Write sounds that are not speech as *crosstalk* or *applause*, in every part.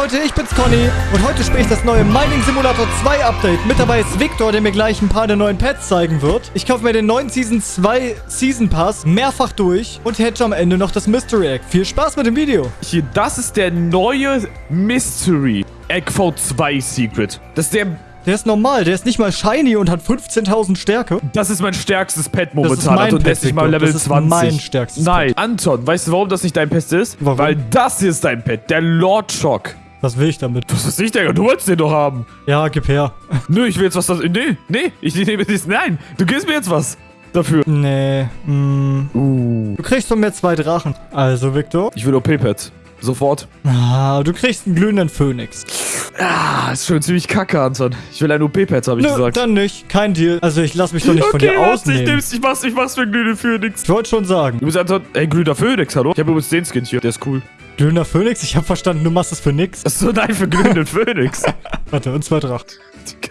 Leute, ich bin's Conny und heute spiele ich das neue Mining Simulator 2 Update. Mit dabei ist Victor, der mir gleich ein paar der neuen Pets zeigen wird. Ich kaufe mir den neuen Season 2 Season Pass mehrfach durch und hätte am Ende noch das Mystery Egg. Viel Spaß mit dem Video. Hier, das ist der neue Mystery Egg V2 Secret. Das ist der... Der ist normal, der ist nicht mal shiny und hat 15.000 Stärke. Das ist mein stärkstes Pet Das momentan. ist mein Pet, mal. Level Das ist 20. mein stärkstes Nein. Anton, weißt du, warum das nicht dein Pet ist? Warum? Weil das hier ist dein Pet. Der Lord Shock. Was will ich damit? Was ist ich, Digga? Du wolltest den doch haben. Ja, gib her. Nö, ich will jetzt was... Das, nee, nee. Ich nehme das... Nein. Du gibst mir jetzt was dafür. Nee, mm. Uh. Du kriegst von mir zwei Drachen. Also, Victor. Ich will OP-Pet. Sofort. Ah, du kriegst einen glühenden Phönix. Ah, ist schon ziemlich kacke, Anton. Ich will ein OP-Pet, habe ich Nö, gesagt. dann nicht. Kein Deal. Also, ich lass mich doch nicht von dir ich ausnehmen. nehm's, ich mach's, ich mach's für glühende Phoenix. Ich wollte schon sagen. Du bist Anton, ey, glühender Phoenix, hallo? Ich habe übrigens den Skin hier, der ist cool. Glühender Phönix? Ich habe verstanden, du machst es für nix. Achso, nein, für glühenden *laughs* Phoenix. Warte, und zwei Drachen.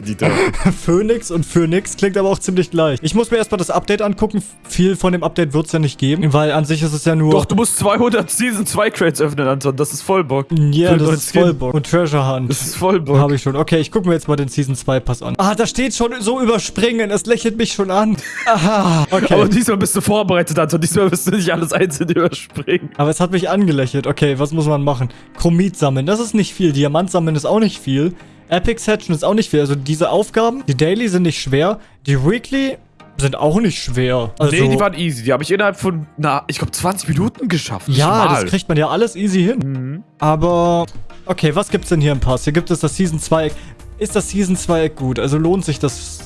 Die da. *laughs* Phönix und Phönix klingt aber auch ziemlich gleich. Ich muss mir erstmal das Update angucken. Viel von dem Update wird's ja nicht geben, weil an sich ist es ja nur... Doch, du musst 200 Season 2 Crates öffnen, Anton. Das ist voll Bock. Ja, den das ist Skin. voll Bock. Und Treasure Hunt. Das ist voll Bock. Habe ich schon. Okay, ich gucke mir jetzt mal den Season 2 Pass an. Ah, da steht schon so überspringen. Es lächelt mich schon an. *laughs* Aha. Okay. Aber Aber, diesmal bist du vorbereitet, Anton. Diesmal wirst du nicht alles einzeln überspringen. es hat mich angelächelt. Okay, was muss man machen? Chromit sammeln. Das ist nicht viel. Diamant sammeln ist auch nicht viel. Epic Hatchen ist auch nicht viel. Also diese Aufgaben, die Daily sind nicht schwer. Die Weekly sind auch nicht schwer. Also, nee, die waren easy. Die habe ich innerhalb von, na, ich glaube 20 Minuten geschafft. Ja, mal. das kriegt man ja alles easy hin. Mhm. Aber, okay, was gibt's denn hier im Pass? Hier gibt es das Season 2 Eck. Ist das Season 2 Eck gut? Also lohnt sich das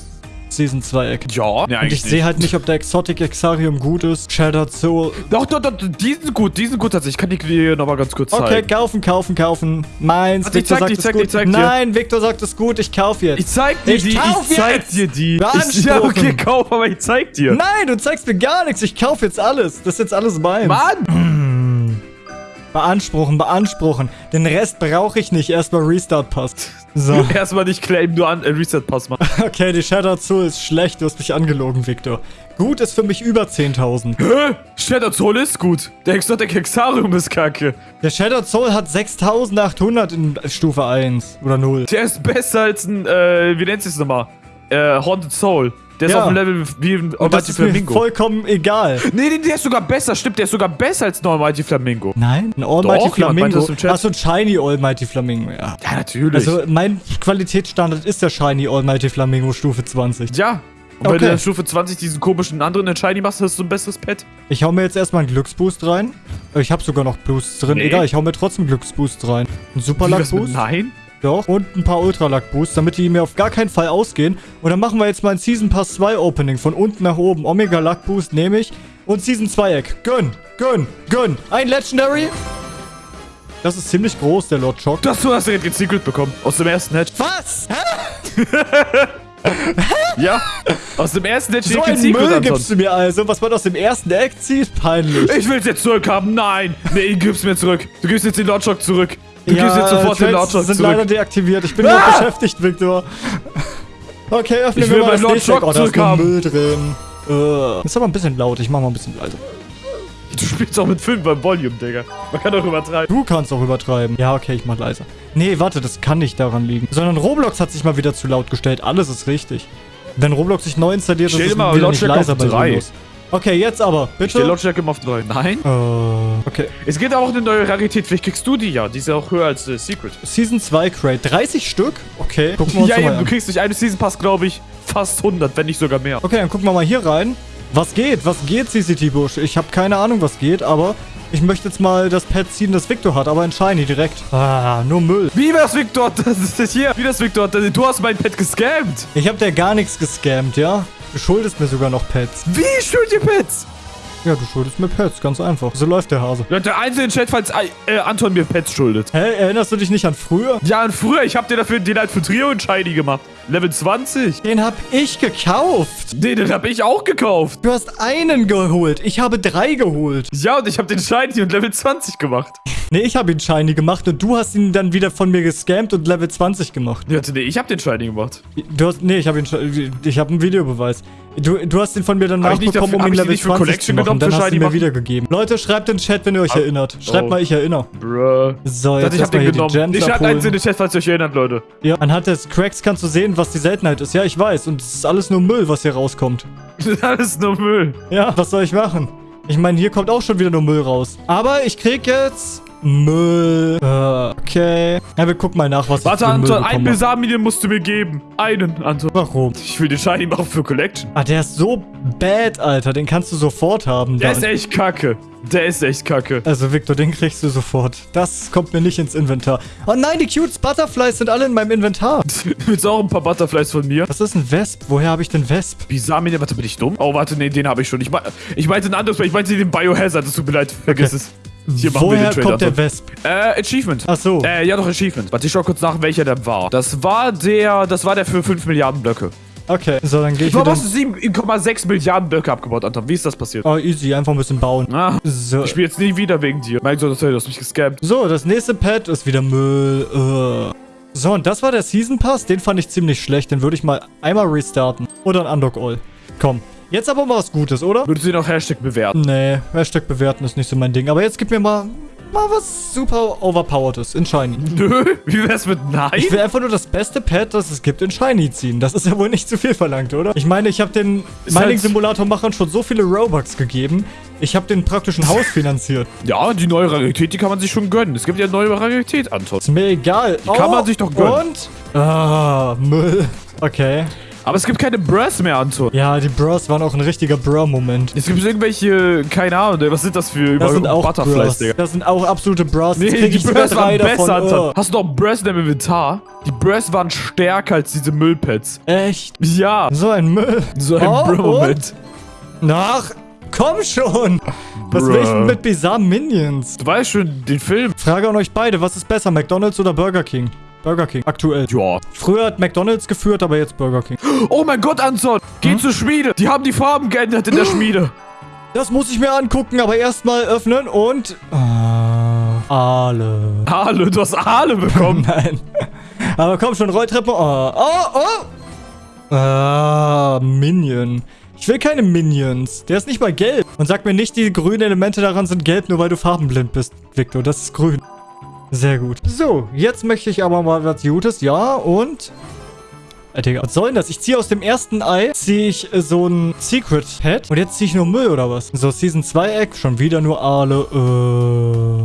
Season 2 Eck? Ja, nee, Und ich sehe halt nicht, ob der Exotic Exarium gut ist. Shattered Soul. Doch, doch, doch, die sind gut, die sind gut tatsächlich. Ich kann die dir nochmal ganz kurz zeigen. Okay, kaufen, kaufen, kaufen. Meins. Ich Victor zeig sagt dir, es ich zeig gut. ich zeig dir. Nein, Victor sagt es gut. Ich kauf jetzt. Ich zeig dir Ich die, kauf ich zeig jetzt. dir die. Ich, ja, okay, kauf, aber ich zeig dir. Nein, du zeigst mir gar nichts. Ich kauf jetzt alles. Das ist jetzt alles meins. Mann! Beanspruchen, beanspruchen. Den Rest brauche ich nicht. Erstmal Restart passt. So. *laughs* Erstmal nicht claimen, nur an äh, Reset-Pass machen. *laughs* Okay, die Shattered Soul ist schlecht. Du hast mich angelogen, Victor. Gut ist für mich über 10.000. Hä? Shattered Soul ist gut. Der Exotic Hexarium ist kacke. Der Shattered Soul hat 6.800 in Stufe 1 oder 0. Der ist besser als ein, äh, wie nennt sich das nochmal? Äh, Haunted Soul. Der ist Ja. auf dem Level wie ein Almighty ist Flamingo. vollkommen egal. Nee, nee, der ist sogar besser. Stimmt, der ist sogar besser als ein Almighty Flamingo. Nein, ein Almighty Doch, Flamingo. Achso, ein Shiny Almighty Flamingo, ja. Ja, natürlich. Also mein Qualitätsstandard ist der Shiny Almighty Flamingo Stufe 20. ja. Und wenn Okay. du dann Stufe 20 diesen komischen anderen Entscheidung machst, hast du ein besseres Pet. Ich hau mir jetzt erstmal einen Glücksboost rein. Ich habe sogar noch Boosts drin. Nee. Egal, ich hau mir trotzdem Glücksboost rein. Ein Super Wie, Luck was mit Boost. Nein? Doch. Und ein paar Ultra Luck Boosts, damit die mir auf gar keinen Fall ausgehen. Und dann machen wir jetzt mal ein Season Pass 2 Opening. Von unten nach oben. Omega Luck Boost nehme ich. Und Season 2 Eck. Gönn, gönn, gönn. Ein Legendary. Das ist ziemlich groß, der Lord Shock. Das du hast direkt den Secret bekommen. Aus dem ersten Hedge. Was? *laughs* Ja. Aus dem ersten Hedge So ein Secret, Müll Anton. gibst du mir also, was man aus dem ersten Eck zieht? Peinlich. Ich will's jetzt zurückhaben. Nein. Nee, ihn gib's mir zurück. Du gibst jetzt den Lord Shock zurück. Du gibst jetzt sofort den Shock sind leider zurück. deaktiviert. Ich bin Ah! ah! beschäftigt, Victor. Okay, öffne Ich mir will mal das. Shock Oh, da ist nur zurückhaben. Müll drin. Äh. Ist aber ein bisschen laut. Ich mach mal ein bisschen leiser. Du spielst auch mit 5 beim Volume, Digga. Man kann doch übertreiben. Du kannst auch übertreiben. Ja, okay, ich mach leiser. Nee, warte, das kann nicht daran liegen. Sondern Roblox hat sich mal wieder zu laut gestellt. Alles ist richtig. Wenn Roblox sich neu installiert, ist es wieder nicht leiser bei. Windows. Okay, jetzt aber. Ich stell Bitte. Lautstärke immer auf 3. Nein. Äh, okay. Es gibt auch eine neue Rarität. Vielleicht kriegst du die ja. Die ist ja auch höher als äh, Secret. Season 2 Crate. 30 Stück? Okay. Gucken wir uns Ja, mal eben. Du an. kriegst durch eine Season Pass, glaube ich, fast 100, wenn nicht sogar mehr. Okay, dann gucken wir mal hier rein. Was geht? Was geht, CCT Bush? Ich habe keine Ahnung, was geht, aber ich möchte jetzt mal das Pad ziehen, das Victor hat, aber in Shiny direkt. Ah, nur Müll. Wie das Victor? *laughs* Das ist das hier. Wie das Victor? Du hast mein Pet gescammt. Ich habe dir gar nichts gescammt, ja? Du schuldest mir sogar noch Pets. Wie schuld ihr Pets? Ja, du schuldest mir Pets, ganz einfach. So läuft der Hase. Leute, einzelnen Chat, falls äh, Anton mir Pets schuldet. Hä, erinnerst du dich nicht an früher? Ja, und früher, ich hab dir dafür den halt für Trio und Shiny gemacht. Level 20. Den hab ich gekauft. Nee, den hab ich auch gekauft. Du hast einen geholt. Ich habe drei geholt. Ja, und ich hab den Shiny und Level 20 gemacht. Nee, ich habe ihn Shiny gemacht und du hast ihn dann wieder von mir gescammt und Level 20 gemacht. Ja, nee, ich hab den Shiny gemacht. Du hast, nee, ich habe ihn, ich habe einen Videobeweis. Du, du hast den von mir dann Hab nachbekommen, dafür- um ihn Level nicht für 20 zu Collection machen. genommen, Dann hast du Shiny mir machen? wiedergegeben. Leute, schreibt in den Chat, wenn ihr euch Ah, erinnert. Schreibt oh. mal, ich erinnere. Bruh. So, Ich jetzt ich hab den hier die genommen. Gems Ich schreibe eins in den Chat, falls ihr euch erinnert, Leute. Ja, anhand des Cracks kannst du sehen, was die Seltenheit ist. Ja, ich weiß. Und es ist alles nur Müll, was hier rauskommt. *laughs* Alles nur Müll. Ja, was soll ich machen? Ich meine, hier kommt auch schon wieder nur Müll raus. Aber ich krieg jetzt Müll. Äh, okay. Ja, wir gucken mal nach, was Warte, Anton, ein bekomme. Besamilien musst du mir geben. Einen, Anton. Warum? Ich will den Shiny machen für Collection. Ah, der ist so bad, Alter. Den kannst du sofort haben. Der dann. ist echt kacke. Der ist echt kacke. Also, Victor, den kriegst du sofort. Das kommt mir nicht ins Inventar. Oh nein, die Cutes Butterflies sind alle in meinem Inventar. *laughs* Willst du auch ein paar Butterflies von mir? Was ist ein Wesp? Woher habe ich den Wesp? Bisamine, warte, bin ich dumm? Oh, warte, nee, den habe ich schon. Ich, ich meinte ein anderes, ich meinte den Biohazard. Es tut mir leid, vergiss es. Hier Woher kommt der. Wesp? Äh, Achievement. Ach so. Äh, ja doch, Achievement. Warte, ich schau kurz nach, welcher der war. Das war der, das war der für 5 Milliarden Blöcke. Okay, so, dann gehe ich Warum hast du 7,6 Milliarden Blöcke abgebaut, Anton? Wie ist das passiert? Oh, easy. Einfach ein bisschen bauen. Ah, So. ich spiele jetzt nie wieder wegen dir. Mein Gott, du hast mich gescampt. So, das nächste Pad ist wieder Müll. Äh. So, und das war der Season Pass. Den fand ich ziemlich schlecht. Den würde ich mal einmal restarten. Oder ein Unlock All. Komm. Jetzt aber mal was Gutes, oder? Würdest du auch Hashtag bewerten? Nee, Hashtag bewerten ist nicht so mein Ding. Aber jetzt gib mir mal, mal was super overpoweredes in Shiny. *laughs* Nö, wie wär's mit Nein? Ich will einfach nur das beste Pad, das es gibt, in Shiny ziehen. Das ist ja wohl nicht zu viel verlangt, oder? Ich meine, ich habe den Ist halt- Mining-Simulator-Machern schon so viele Robux gegeben. Ich habe den praktisch ein Haus *laughs* finanziert. Ja, die neue Rarität, die kann man sich schon gönnen. Es gibt ja neue Rarität, Anton. Ist mir egal. Die kann man sich doch gönnen. Und? Ah, Müll. Okay. Aber es gibt keine Bros mehr, Anton. Ja, die Bros waren auch ein richtiger Bro-Moment. Es gibt irgendwelche, keine Ahnung, was sind das für Das sind auch Butterflies, Bros. Digga? Das sind auch absolute Bros. Nee, die Bros waren besser. Anton. Oh. Hast du noch Bros in deinem Inventar? Die Bros waren stärker als diese Müllpads. Echt? Ja, So ein Müll. so ein Oh, Bro-Moment. Nach. Komm schon. Was will ich denn Bruh. mit Bizarre Minions? Du weißt schon, den Film. Frage an euch beide, was ist besser, McDonald's oder Burger King? Burger King, aktuell. Ja. Früher hat McDonald's geführt, aber jetzt Burger King. Oh mein Gott, Anton. Geh zur Schmiede. Die haben die Farben geändert in der Schmiede. Das muss ich mir angucken, aber erstmal öffnen und... Ah, Aale. Aale, du hast Aale bekommen. *laughs* Nein. Aber komm schon, Rolltreppe. Oh, oh, oh. Ah, Minion. Ich will keine Minions. Der ist nicht mal gelb. Und sag mir nicht, die grünen Elemente daran sind gelb, nur weil du farbenblind bist, Victor. Das ist grün. Sehr gut. So, jetzt möchte ich aber mal was Gutes. Ja, und... Äh, Digga, was soll denn das? Ich ziehe aus dem ersten Ei, ziehe ich äh, so ein Secret Pad. Und jetzt ziehe ich nur Müll, oder was? So, Season 2 Eck, schon wieder nur Aale.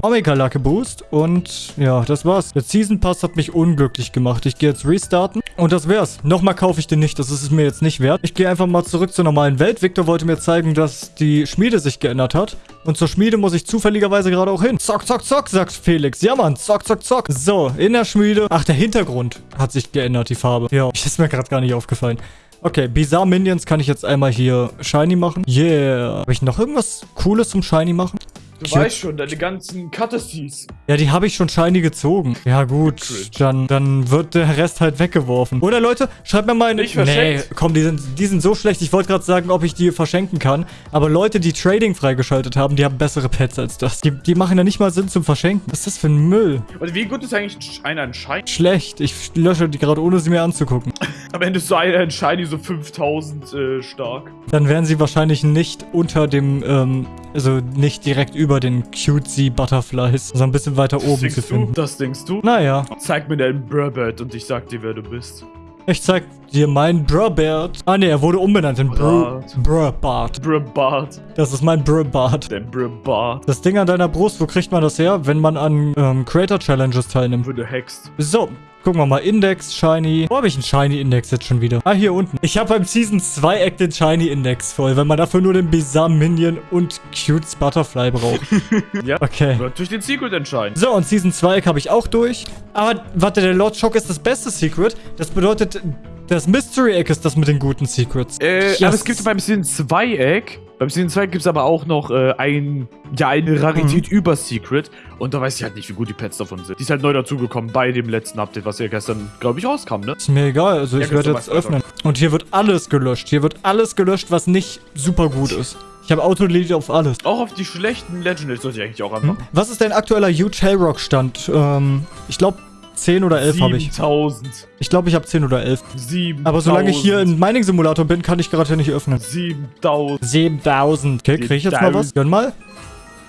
Äh, Omega Lacke Boost. Und ja, das war's. Der Season Pass hat mich unglücklich gemacht. Ich gehe jetzt restarten. Und das wär's. Nochmal kaufe ich den nicht. Das ist es mir jetzt nicht wert. Ich gehe einfach mal zurück zur normalen Welt. Victor wollte mir zeigen, dass die Schmiede sich geändert hat. Und zur Schmiede muss ich zufälligerweise gerade auch hin. Zock, zock, zock, sagt Felix. Ja, Mann. Zock, zock, zock. So, in der Schmiede. Ach, der Hintergrund hat sich geändert, die Farbe. Ja, *laughs* ist mir gerade gar nicht aufgefallen. Okay, Bizarre Minions kann ich jetzt einmal hier Shiny machen. Yeah. Habe ich noch irgendwas Cooles zum Shiny machen? Du Cute. weißt schon, deine ganzen Cuttesies. Ja, die habe ich schon shiny gezogen. Ja, gut. Dann, dann wird der Rest halt weggeworfen. Oder Leute, schreibt mir mal in... Nicht Nee, verschenkt. komm, die sind, die sind so schlecht. Ich wollte gerade sagen, ob ich die verschenken kann. Aber Leute, die Trading freigeschaltet haben, die haben bessere Pets als das. Die, die machen ja nicht mal Sinn zum Verschenken. Was ist das für ein Müll? Und wie gut ist eigentlich einer ein Shiny? Schlecht. Ich lösche die gerade, ohne sie mir anzugucken. *laughs* Am Ende ist so einer ein Shiny so 5000 äh, stark. Dann wären sie wahrscheinlich nicht unter dem, ähm, also nicht direkt über den cutesy Butterflies, sondern ein bisschen weiter Das oben zu denkst du? finden. Das denkst du? Naja, Zeig mir deinen Brabert und ich sag dir, wer du bist. ich zeig dir meinen Brabert. Ah ne, er wurde umbenannt in Br Bart. Brabart. Brabart. Das ist mein Brabart. Dein Brabart. Das Ding an deiner Brust, wo kriegt man das her? Wenn man an ähm, Creator Challenges teilnimmt. Würde hext. So, gucken wir mal. Index, Shiny. Wo habe ich einen Shiny Index jetzt schon wieder? Ah, hier unten. Ich habe beim Season 2 Act den Shiny Index voll, weil man dafür nur den Bizarre Minion und Cutes Butterfly braucht. *laughs* Ja. Okay. Wird durch den Secret entscheiden. So, und Season 2 habe ich auch durch. Aber, warte, der Lord Shock ist das beste Secret. Das bedeutet, das Mystery Egg ist das mit den guten Secrets. Äh, Yes. aber es gibt beim Season 2 Egg. Beim Season 2 gibt es aber auch noch äh, ein, ja, eine Rarität Mhm. über Secret. Und da weiß ich halt nicht, wie gut die Pets davon sind. Die ist halt neu dazugekommen bei dem letzten Update, was ja gestern, glaube ich, rauskam, ne? Ist mir egal, also Ja, ich werde jetzt öffnen. Und hier wird alles gelöscht. Hier wird alles gelöscht, was nicht super gut ist. Ich habe Auto-Delete auf alles. Auch auf die schlechten Legendaries sollte ich eigentlich auch anmachen. Was ist dein aktueller Huge Hellrock-Stand? Ähm, ich glaube 10 oder 11 habe ich. 7000. Ich glaube, ich habe 10 oder 11. 7000. Aber solange ich hier im Mining Simulator bin, kann ich gerade nicht öffnen. 7000. 7000. Okay, kriege ich jetzt mal was? Gönn mal.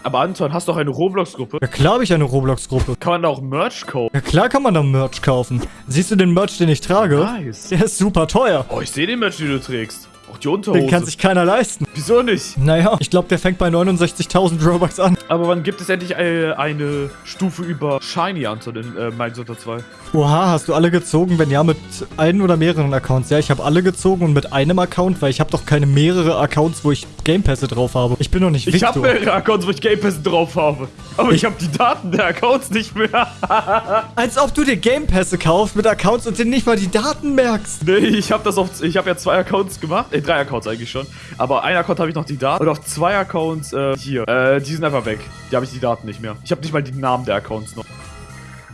Aber Anton, hast doch eine Roblox-Gruppe? Ja klar habe ich eine Roblox-Gruppe. Kann man da auch Merch kaufen? Ja klar kann man da Merch kaufen. Siehst du den Merch, den ich trage? Nice. Der ist super teuer. Oh, ich sehe den Merch, den du trägst. Auch die Unterhose. Den kann sich keiner leisten. Wieso nicht? Naja, ich glaube, der fängt bei 69.000 Robux an. Aber wann gibt es endlich äh, eine Stufe über Shiny, Anton, in äh, Minecraft 2? Oha, hast du alle gezogen? Wenn ja, mit einem oder mehreren Accounts. Ja, ich habe alle gezogen und mit einem Account, weil ich habe doch keine mehrere Accounts, wo ich Game Pässe drauf habe. Ich bin doch nicht Ich Victor. habe mehrere Accounts, wo ich Game Pass drauf habe. Aber ich, Ich- habe die Daten der Accounts nicht mehr. *laughs* Als ob du dir Game Pässe kaufst mit Accounts und dir nicht mal die Daten merkst. nee, ich habe das auf. Ich habe ja zwei Accounts gemacht. Äh, drei Accounts eigentlich schon. Aber ein Account habe ich noch die Daten. Und auf zwei Accounts äh, hier. Äh, die sind einfach weg. Die habe ich die Daten nicht mehr. Ich habe nicht mal die Namen der Accounts noch.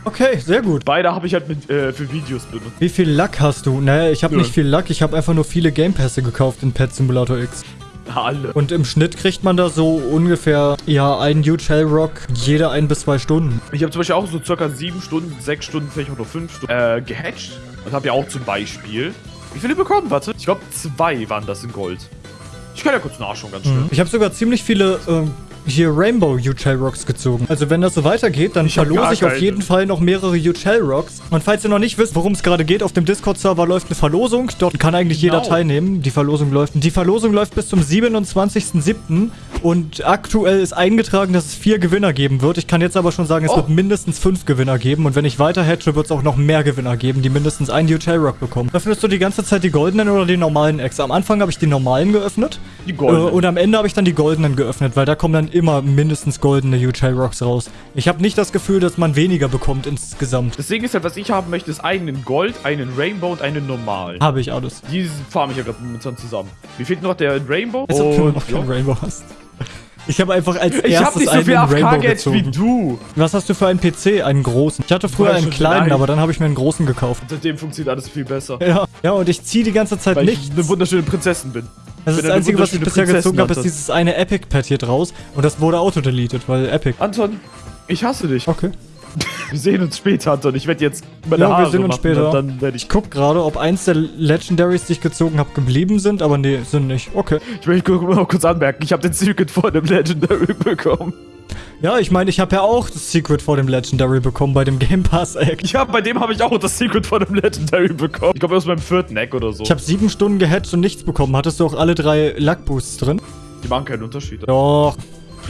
Okay, sehr gut. Beide habe ich halt mit, äh, für Videos benutzt. Wie viel Luck hast du? Naja, ich habe Nö. nicht viel Luck. Ich habe einfach nur viele Game Pässe gekauft in Pet Simulator X. Alle. Und im Schnitt kriegt man da so ungefähr, ja, einen Huge Hellrock jede ein bis zwei Stunden. Ich habe zum Beispiel auch so circa sieben Stunden, sechs Stunden, vielleicht auch nur fünf Stunden äh, gehatcht. Und habe ja auch zum Beispiel. Wie viele bekommen? Warte. Ich glaube, zwei waren das in Gold. Ich kann ja kurz nachschauen, ganz schnell. Ich habe sogar ziemlich viele ähm, hier Rainbow Huge Hellrocks gezogen. Also wenn das so weitergeht, dann Ich verlose ich auf keine. jeden Fall noch mehrere Huge Hellrocks. Und falls ihr noch nicht wisst, worum es gerade geht, auf dem Discord-Server läuft eine Verlosung. Dort kann eigentlich Genau. jeder teilnehmen. Die Verlosung läuft. Die Verlosung läuft bis zum 27.07. Und aktuell ist eingetragen, dass es vier Gewinner geben wird. Ich kann jetzt aber schon sagen, es Oh. wird mindestens fünf Gewinner geben. Und wenn ich weiter hatche, wird es auch noch mehr Gewinner geben, die mindestens einen Huge Hellrock bekommen. Öffnest du die ganze Zeit die goldenen oder die normalen Eggs? Am Anfang habe ich die normalen geöffnet. Die goldenen. Äh, und am Ende habe ich dann die goldenen geöffnet, weil da kommen dann immer mindestens goldene Huge Hellrocks raus. Ich habe nicht das Gefühl, dass man weniger bekommt insgesamt. Deswegen ist halt, was ich haben möchte, ist einen in Gold, einen Rainbow und einen normal. Habe ich alles. Die farm ich ja gerade momentan zusammen. Mir fehlt noch der in Rainbow. Als ob du und noch keinen Rainbow hast. Ich habe einfach als Ich hab erstes nicht so einen viel in Rainbow AFK-Gates wie gezogen. du. Was hast du für einen PC? Einen großen. Ich hatte früher War einen kleinen, aber dann habe ich mir einen großen gekauft. Seitdem funktioniert alles viel besser. Ja, ja und ich ziehe die ganze Zeit Weil nicht. ich eine wunderschöne Prinzessin bin. Das ist das Einzige, was ich bisher gezogen habe, ist dieses eine Epic-Pad hier draus. Und das wurde auto-deleted, weil Epic. Anton, ich hasse dich. Okay. *laughs* Wir sehen uns später, Anton. Ich werde jetzt meine Ja, wir Haare sehen uns machen später. dann werde ich... Ich guck gerade, ob eins der Legendaries, die ich gezogen habe, geblieben sind, aber nee, sind nicht. Okay. Ich möchte noch kurz anmerken, ich habe den Secret vor dem Legendary *laughs* bekommen. Ja, ich meine, ich habe ja auch das Secret vor dem Legendary bekommen bei dem Game Pass Egg. Ja, bei dem habe ich auch das Secret vor dem Legendary bekommen. Ich glaube, aus meinem vierten Eck oder so. Ich habe sieben Stunden gehatcht und nichts bekommen. Hattest du auch alle drei Luck Boosts drin? Die machen keinen Unterschied. Doch.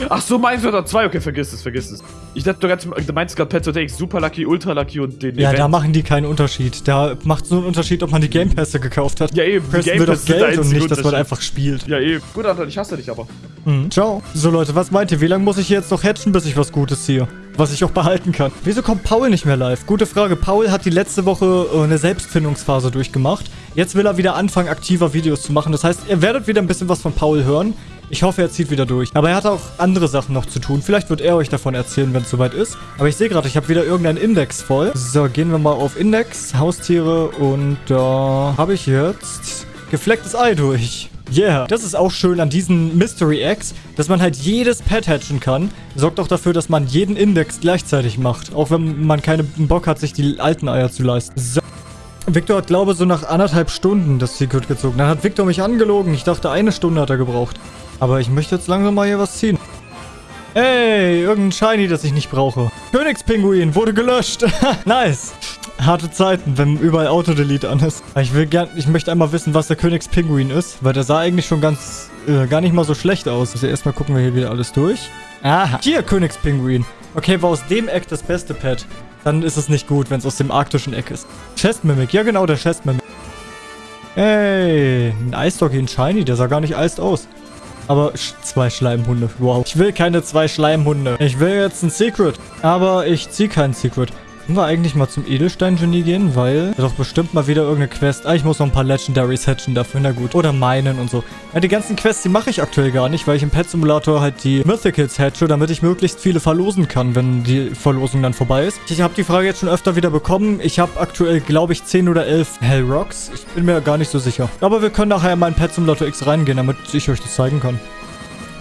Ach so, meinst du da zwei? Okay, vergiss es, vergiss es. Ich dachte, du, ganz, du meinst gerade Pet X, Super Lucky, Ultra Lucky und den Ja, Event. da machen die keinen Unterschied. Da macht so einen Unterschied, ob man die Game Pässe gekauft hat. Ja, eben. Pressen Game wird auf Geld und nicht, dass man einfach spielt. Ja, eben. Gut, Anton, ich hasse dich aber. Mhm. Ciao. So, Leute, was meint ihr? Wie lange muss ich hier jetzt noch hatchen, bis ich was Gutes ziehe? Was ich auch behalten kann. Wieso kommt Paul nicht mehr live? Gute Frage. Paul hat die letzte Woche äh, eine Selbstfindungsphase durchgemacht. Jetzt will er wieder anfangen, aktiver Videos zu machen. Das heißt, ihr werdet wieder ein bisschen was von Paul hören. Ich hoffe, er zieht wieder durch. Aber er hat auch andere Sachen noch zu tun. Vielleicht wird er euch davon erzählen, wenn es soweit ist. Aber ich sehe gerade, ich habe wieder irgendeinen Index voll. So, gehen wir mal auf Index, Haustiere und da habe ich jetzt geflecktes Ei durch. Yeah. Das ist auch schön an diesen Mystery Eggs, dass man halt jedes Pet hatchen kann. Sorgt auch dafür, dass man jeden Index gleichzeitig macht. Auch wenn man keinen Bock hat, sich die alten Eier zu leisten. So. Victor hat, glaube ich, so nach anderthalb Stunden das Secret gezogen. Dann hat Victor mich angelogen. Ich dachte, eine Stunde hat er gebraucht. Aber ich möchte jetzt langsam mal hier was ziehen. Ey, irgendein Shiny, das ich nicht brauche. Königspinguin wurde gelöscht. *laughs* nice. Harte Zeiten, wenn überall Autodelete an ist. Ich will gern, ich möchte einmal wissen, was der Königspinguin ist, weil der sah eigentlich schon ganz, äh, gar nicht mal so schlecht aus. Also erstmal gucken wir hier wieder alles durch. Aha. Hier, Königspinguin. Okay, war aus dem Eck das beste Pet. Dann ist es nicht gut, wenn es aus dem arktischen Eck ist. Chestmimic, ja genau, der Chestmimic. Ey, ein Eisdoggy, ein Shiny, der sah gar nicht eist aus. Aber zwei Schleimhunde, wow. Ich will keine zwei Schleimhunde. Ich will jetzt ein Secret. Aber ich ziehe kein Secret. Können wir eigentlich mal zum Edelstein-Genie gehen, weil da doch bestimmt mal wieder irgendeine Quest. Ah, ich muss noch ein paar Legendaries hatchen dafür, na gut. Oder meinen und so. Ja, die ganzen Quests, die mache ich aktuell gar nicht, weil ich im Pet Simulator halt die Mythicals hatche, damit ich möglichst viele verlosen kann, wenn die Verlosung dann vorbei ist. Ich habe die Frage jetzt schon öfter wieder bekommen. Ich habe aktuell, glaube ich, 10 oder 11 Hellrocks. Ich bin mir gar nicht so sicher. Aber wir können nachher mal in Pet Simulator X reingehen, damit ich euch das zeigen kann.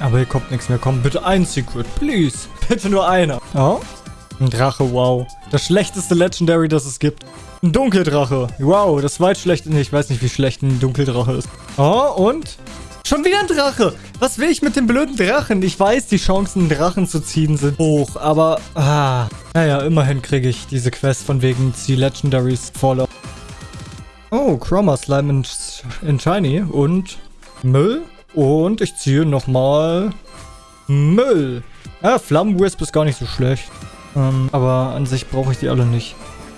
Aber hier kommt nichts mehr. Komm, bitte ein Secret, please. Bitte nur einer. Ja. Ein Drache, wow. Das schlechteste Legendary, das es gibt. Ein Dunkeldrache. Wow, das zweitschlechte. Nee, ich weiß nicht, wie schlecht ein Dunkeldrache ist. Oh, und? Schon wieder ein Drache. Was will ich mit dem blöden Drachen? Ich weiß, die Chancen, einen Drachen zu ziehen, sind hoch. Aber, ah. Naja, immerhin kriege ich diese Quest von wegen die Legendaries Fallout. Oh, Chroma Slime in, in Shiny. Und Müll. Und ich ziehe nochmal Müll. Ja, Flammenwisp ist gar nicht so schlecht. Ähm, aber an sich brauche ich die alle nicht.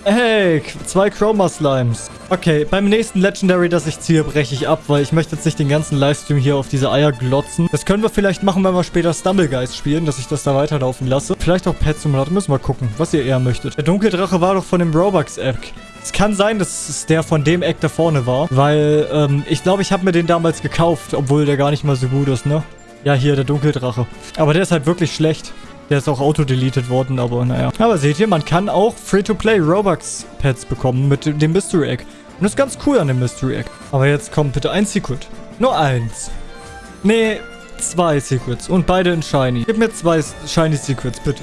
Hey, zwei Chroma Slimes. Okay, beim nächsten Legendary, das ich ziehe, breche ich ab, weil ich möchte jetzt nicht den ganzen Livestream hier auf diese Eier glotzen. Das können wir vielleicht machen, wenn wir später Stumblegeist spielen, dass ich das da weiterlaufen lasse. Vielleicht auch Pet Simulator, müssen wir gucken, was ihr eher möchtet. Der Dunkeldrache war doch von dem Robux-Eck. Es kann sein, dass es der von dem Eck da vorne war, weil ähm, ich glaube, ich habe mir den damals gekauft, obwohl der gar nicht mal so gut ist, ne? Ja, hier, der Dunkeldrache. Aber der ist halt wirklich schlecht. Der ist auch auto-deleted worden, aber naja. Aber seht ihr, man kann auch Free-to-Play Robux-Pets bekommen mit dem Mystery Egg. Und das ist ganz cool an dem Mystery Egg. Aber jetzt kommt bitte ein Secret. Nur eins. Nee, zwei Secrets. Und beide in Shiny. Gib mir zwei Shiny Secrets, bitte.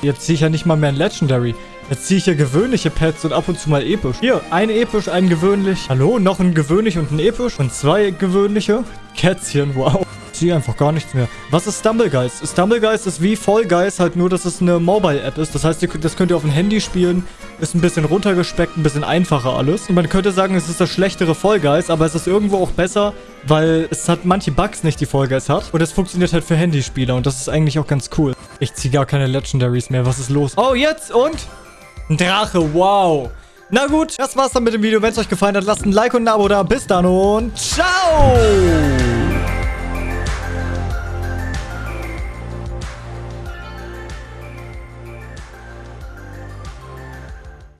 Jetzt ziehe ich ja nicht mal mehr ein Legendary. Jetzt ziehe ich hier gewöhnliche Pets und ab und zu mal episch. Hier, ein episch, ein gewöhnlich. Hallo, noch ein gewöhnlich und ein episch. Und zwei gewöhnliche. Kätzchen, wow ziehe einfach gar nichts mehr. Was ist Stumblegeist? Stumblegeist ist wie Guys, halt nur, dass es eine Mobile-App ist. Das heißt, das könnt ihr auf dem Handy spielen. Ist ein bisschen runtergespeckt, ein bisschen einfacher alles. Und man könnte sagen, es ist das schlechtere Guys, aber es ist irgendwo auch besser, weil es hat manche Bugs nicht, die Guys hat. Und es funktioniert halt für Handyspieler und das ist eigentlich auch ganz cool. Ich ziehe gar keine Legendaries mehr. Was ist los? Oh, jetzt und? Ein Drache, wow. Na gut, das war's dann mit dem Video. Wenn es euch gefallen hat, lasst ein Like und ein Abo da. Bis dann und ciao!